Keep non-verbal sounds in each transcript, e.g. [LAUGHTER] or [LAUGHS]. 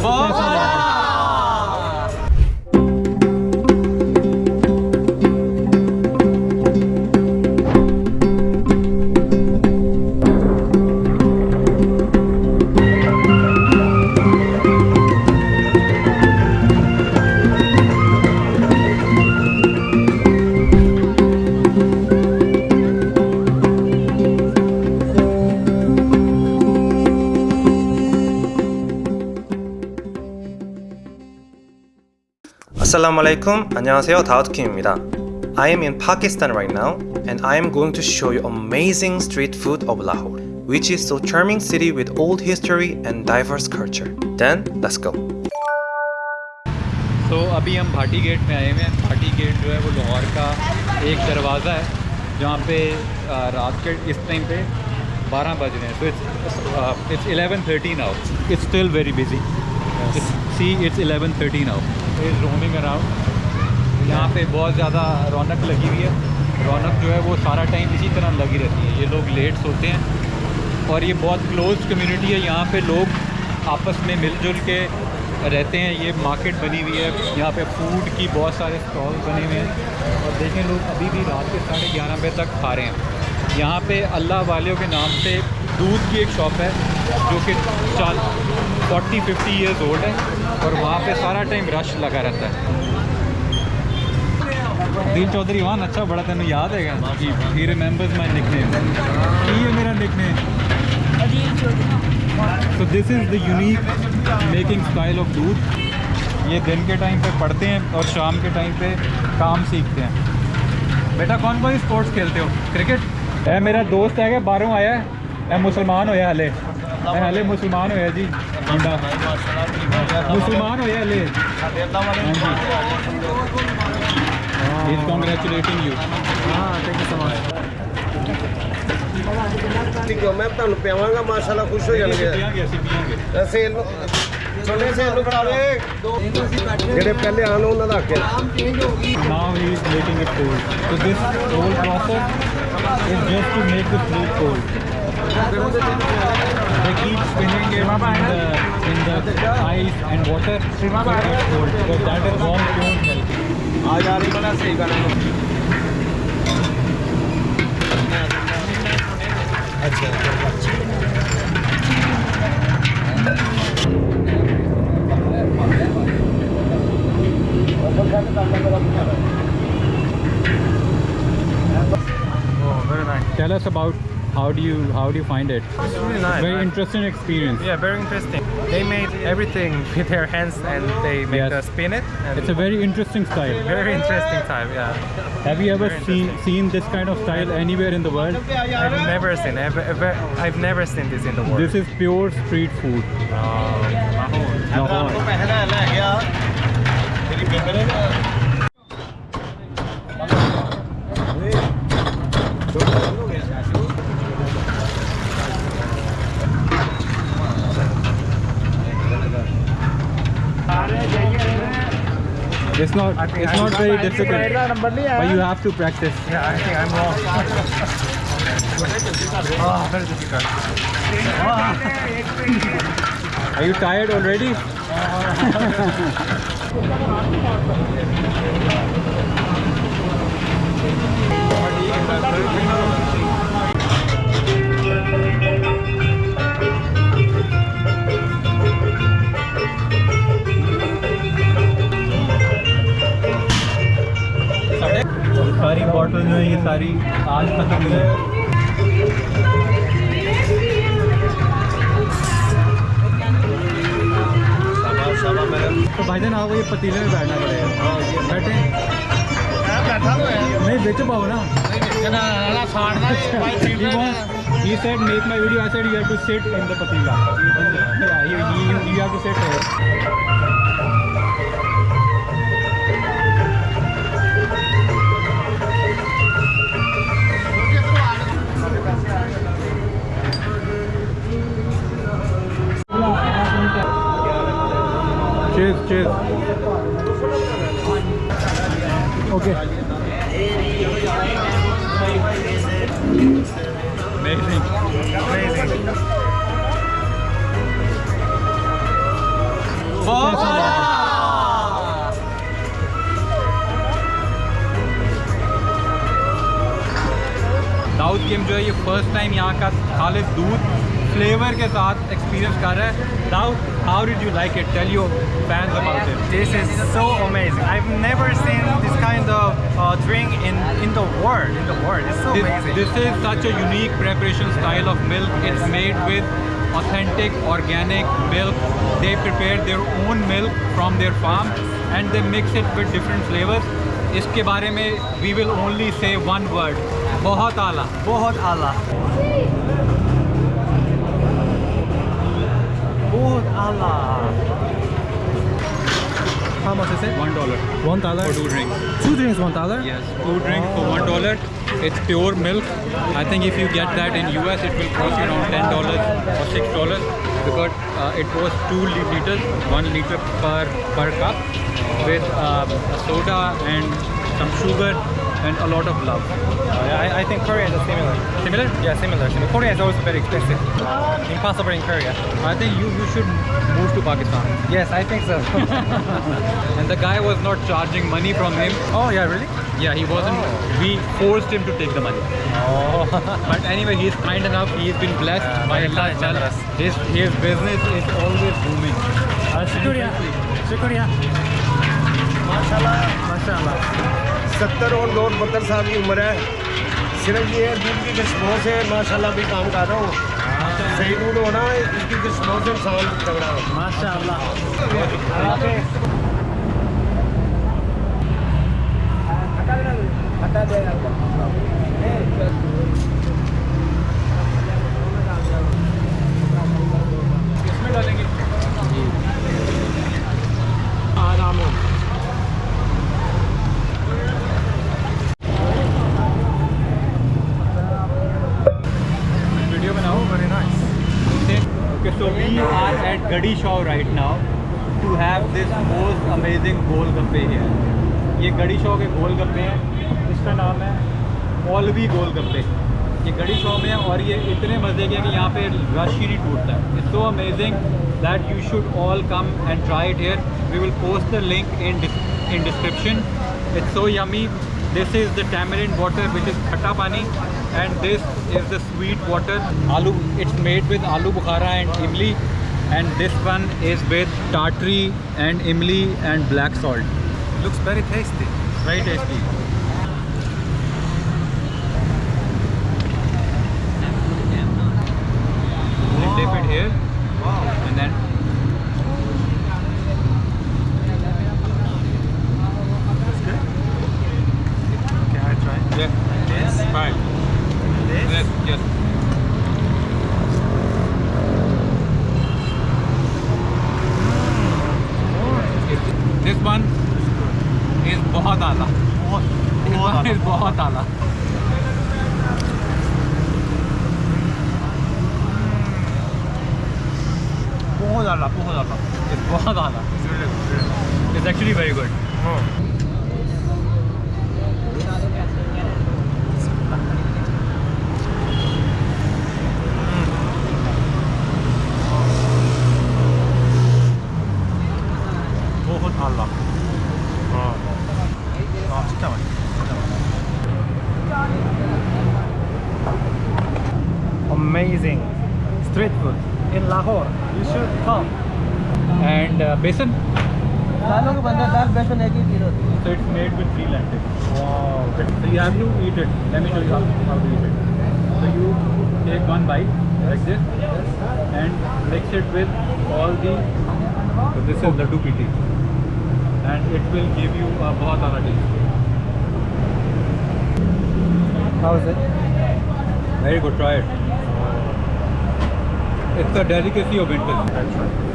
Vó, Assalamu alaikum. 안녕하세요. 다우트킴입니다. I am in Pakistan right now and I am going to show you amazing street food of Lahore, which is so charming city with old history and diverse culture. Then let's go. तो अभी हम Bhati gate में आए हुए हैं Bhati gate जो है वो लाहौर का एक दरवाज़ा है जहाँ पे आ, रात के इस टाइम पे 12 बज रहे हैं तो it's it's 11:30 now it's still very busy see it's 11:30 now Is roaming around यहाँ पे बहुत ज़्यादा रौनक लगी हुई है। रौनक जो है वो सारा टाइम इसी तरह लगी रहती है। ये लोग लेट सोते हैं। और ये बहुत क्लोज कम्युनिटी है। यहाँ पे लोग आपस में मिलजुल के रहते हैं। ये मार्केट बनी हुई है। यहाँ पे फ़ूड की बहुत सारे स्टॉल बने हुए हैं। और देखें लोग, अभी भी रात के साढ़े ग्यारह बजे तक खा रहे हैं। यहाँ पे अल्लाह वालियों के नाम से दूध की एक शॉप है, जो कि चाल फोर्टी फिफ्टी ईयर्स ओल्ड है और वहाँ पे सारा टाइम रश लगा रहता है। दिल चौधरी वहाँ अच्छा बड़ा तेन याद है he remembers my nick name है मेरा निक तो this is the unique making style of दूध। ये दिन के टाइम पे पढ़ते हैं और शाम के टाइम पे काम सीखते हैं। बेटा, कौन कौन स्पोर्ट्स खेलते हो? क्रिकेट ए, मेरा दोस्त है कि बाहरों आया है। मुसलमान होया हले। हले मुसलमान होया जी मुंडा मुसलमान होया हले हाँ जी कॉन्ग्रेचुलेटिंग यू हाँ थैंक यू सो मच ਠੀਕ ਹੋ ਮੈਂ ਤੁਹਾਨੂੰ ਪਿਆਵਾਂਗਾ ਮਾਸ਼ਾਅੱਲਾ ਖੁਸ਼ ਹੋ ਜਾਣਗੇ ਪੀਆਂਗੇ ਅਸੀਂ ਪੀਆਂਗੇ ਸੇਲ ਨੂੰ ਛੋਲੇ ਸੇਲ ਨੂੰ ਫੜਾ ਦੇ ਜਿਹੜੇ ਪਹਿਲੇ ਆਣ ਉਹਨਾਂ ਦਾ ਹੱਕ ਹੈ now he is making it cold. So this whole process is just to make the fruit cold. They keep spinning it in the, in the ice and water so it cold because that is warm pure milk. Tell us about how do you how do you find it? It's really nice. Very I- interesting experience. Yeah, very interesting. They made everything [LAUGHS] with their hands and they make Yes. the spin it. And It's a very interesting style. very interesting time. Yeah, Have you ever Very seen seen this kind of style anywhere in the world? I've never seen. Ever, ever, I've never seen this in the world. This is pure street food. Oh, Lahore. ਪੈਸੇ it's not I it's not very difficult but you have to practice. Yeah i think i'm wrong. Oh [LAUGHS] very difficult. Oh. are you tired already? [LAUGHS] [LAUGHS] और सारी bottle जो है ये सारी आज खत्म हुई है तो भाई जान आपको ये पतीले में बैठना पड़ेगा नहीं बेच पाओ ना ये set make my video I said you have to set in the पतीला ये you have to set chess chess okay south game जो है ये फ़र्स्ट टाइम यहाँ का खालिद दूध फ्लेवर के साथ एक्सपीरियंस कर रहा है Daud how did you like it tell your fans about it This is so amazing. I've never seen this kind of uh, drink in, in the world. In the world, it's so This, amazing. this is such a unique preparation style of milk. It's made with authentic organic milk. They prepare their own milk from their farm and they mix it with different flavors. इसके बारे में we will only say one word. बहुत आला. बहुत आला. Lord Allah. How much is it? One dollar. One dollar? For two drinks. Two drinks, one dollar? Yes, two drinks oh. for one dollar. It's pure milk. I think if you get that in US, it will cost you around ten dollars or six dollars because uh, it was two liters, one liter per per cup with um, soda and some sugar and a lot of love. I, I think Korea is similar. Similar? Yeah, similar. Korea is also very expensive. Um, Impossible in Korea. I think you, you should move to Pakistan. Yes, I think so. [LAUGHS] and the guy was not charging money from him. Oh, yeah, really? Yeah, he wasn't. Oh. We forced him to take the money. Oh. [LAUGHS] but anyway, he's kind enough. He's been blessed by Allah. Generous. His, his business is always booming. Uh, shukriya. Shukriya. MashaAllah. MashaAllah. सत्तर और दो बहत्तर साल की उम्र है। सिर्फ़ ये दूध की किस्मों से माशाल्लाह भी काम कर रहा हूँ। सही दूध होना इसकी किस्मों से इंसान तगड़ा हो। Mashallah. Okay, so we are at Gadi Shaw right now to have this most amazing golgappe here. ये गड़ी शॉ के गोलगप्पे हैं इसका नाम है मौलवी गोलगप्पे ये गड़ी शॉ में है और ये इतने मज़े के हैं कि यहाँ पे रश ही नहीं टूटता है। It's so amazing that you should all come and try it here we will post the link in in description it's so yummy this is the tamarind water which is khatta pani. And this is the sweet water aloo it's made with aloo bukhara and imli and this one is with tartary and imli and black salt Looks very tasty. very tasty dip it here Wow. and then That's good. I try? yeah This? fine? yes yes It- this one is बहुत आला [LAUGHS] this one is बहुत आला and uh, besan दालों के बंदर दाल बेसन एक ही kilo so it's made with three lentils Wow. So you have to eat it. Let me show you how, how to eat it. So you take one bite like this and mix it with all the. So this is laddu piti, and it will give you a बहुत आला taste. How is it? Very good. Try it. It's a delicacy of winters. That's right.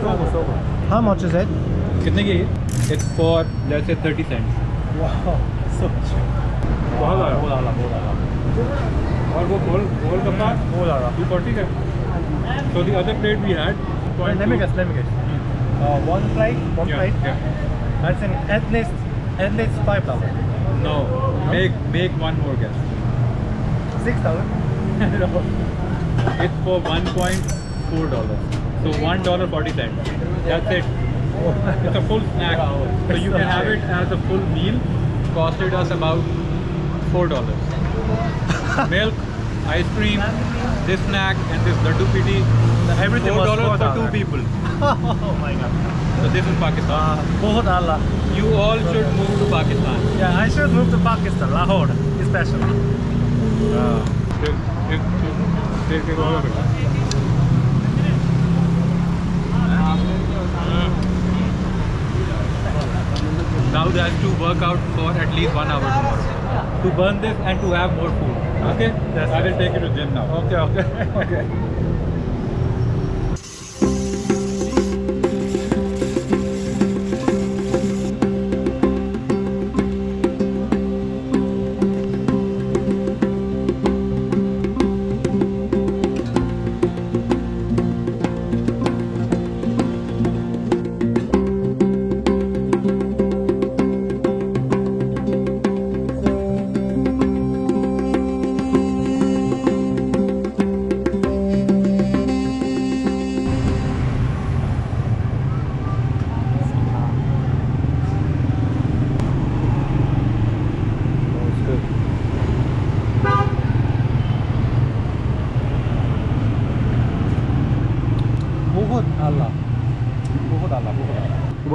So good so good how much is it कितने की है? It's for let's say 30 cents. wow so cheap बहुत आला. बहुत आला बहुत आला और वो गोल गोल कपड़ा बहुत आला you got it. So the other plate we had. let me guess let me guess uh, one plate one Yeah, plate yeah. that's in at least at least five thousand No. Make make one more guess. Six thousand. [LAUGHS] No. It's for one point four dollars. So one dollar forty cents. That's it. It's a full snack. So you can have it as a full meal. Costed us about four dollars. [LAUGHS] Milk, ice cream, this snack, and this laddu piti everything $4 was four for two people. [LAUGHS] oh my god. So this is Pakistan. Uh, Allah. You all should move to Pakistan. Yeah, I should move to Pakistan, Lahore, especially. Uh, now they have to work out for at least one hour tomorrow to burn this and to have more food. Okay? I will take you to gym now. Okay, okay. [LAUGHS] okay.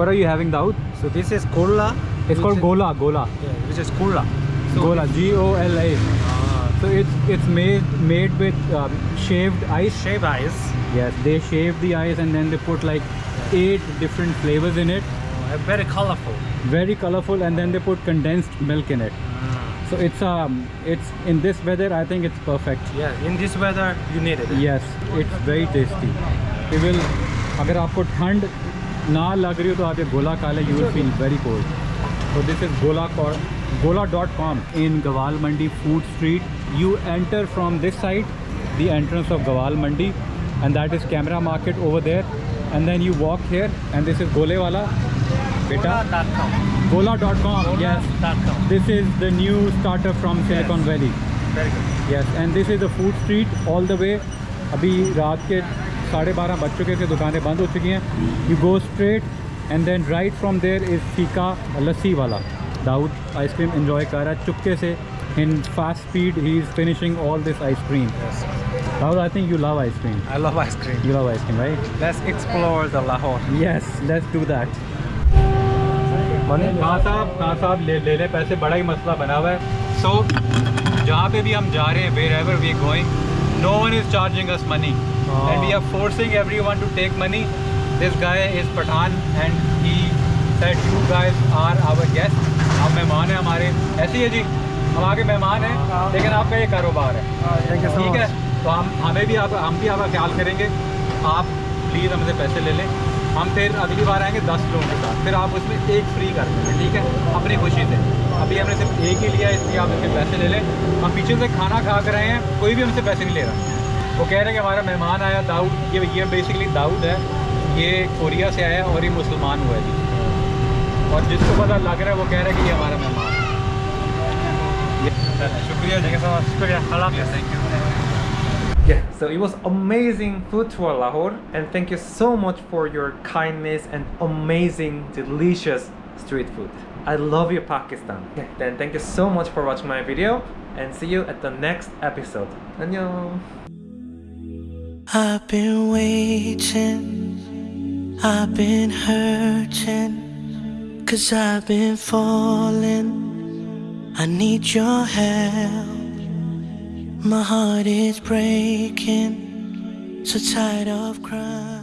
What are you having, Daud? So this is Kola. It's which called is- Gola. Gola. Yeah, which is Kola. Gola. G O L A. So it's it's made made with um, shaved ice. Shaved ice. Yes, they shave the ice and then they put like eight different flavors in it. Uh, very colorful. Very colorful, and then they put condensed milk in it. So it's um it's in this weather I think it's perfect. Yeah, in this weather, you need it. Yes, it's very tasty. It will अगर आपको ठंड ना लग रही हो तो आप ये गोला काले you will feel very cold तो this is Gola Gola dot com in Gawal Mandi food street you enter from this side the entrance of Gawal Mandi and that is camera market over there and then you walk here and this is गोले वाला बेटा Gola dot com this is the new startup from Silicon Valley yes and this is the food street all the way अभी रात के साढ़े बारह बज चुके थे दुकानें बंद हो चुकी हैं you go straight and then right from there is फीका लस्सी वाला दाऊद आइसक्रीम इन्जॉय कर रहा है चुपके से in fast speed he is finishing all this ice cream Yes. Daud I think you love ice cream I love ice cream. You love ice cream right Let's explore the Lahore. Yes let's do that? Khan Sahab Khan Sahab ले ले ले पैसे बड़ा ही मसला बना हुआ है सो जहाँ पे भी हम जा रहे हैं wherever we going no one is charging us money and we are forcing every one to take money this guy is Pathan and he set you guys are our guest आप मेहमान हैं हमारे. ऐसे ही है जी। हम आगे मेहमान हैं लेकिन आपका ये कारोबार है। you ठीक है? much. तो हम हमें भी आप हम भी आपका ख्याल करेंगे। आप प्लीज़ हमसे पैसे ले लें। हम फिर अगली बार आएँगे दस लोगों के साथ। फिर आप उसमें एक फ्री कर देंगे। ठीक है? अपनी खुशी से। अभी हमने सिर्फ़ एक ही लिया इसलिए आप इसके पैसे ले लें। हम पीछे से खाना खा कर रहे हैं कोई भी हमसे पैसे नहीं ले रहा। वो कह रहे हैं कि हमारा मेहमान आया दाऊद ये ये बेसिकली दाऊद है। ये कोरिया से आया और ये मुसलमान हुआ जी। और जिसको पता लग रहा है वो कह रहे हैं कि ये हमारा मेहमान है। शुक्रिया जी। शुक्रिया thank you so so it was amazing food tour Lahore, and thank you so much for your kindness and amazing, delicious street. I love you Pakistan. Okay, then thank you so much for watching my video and see you at the next episode. Annyeong. I've been waiting, I've been hurting, cause I've been falling. I need your help. My heart is breaking, so tired of crying.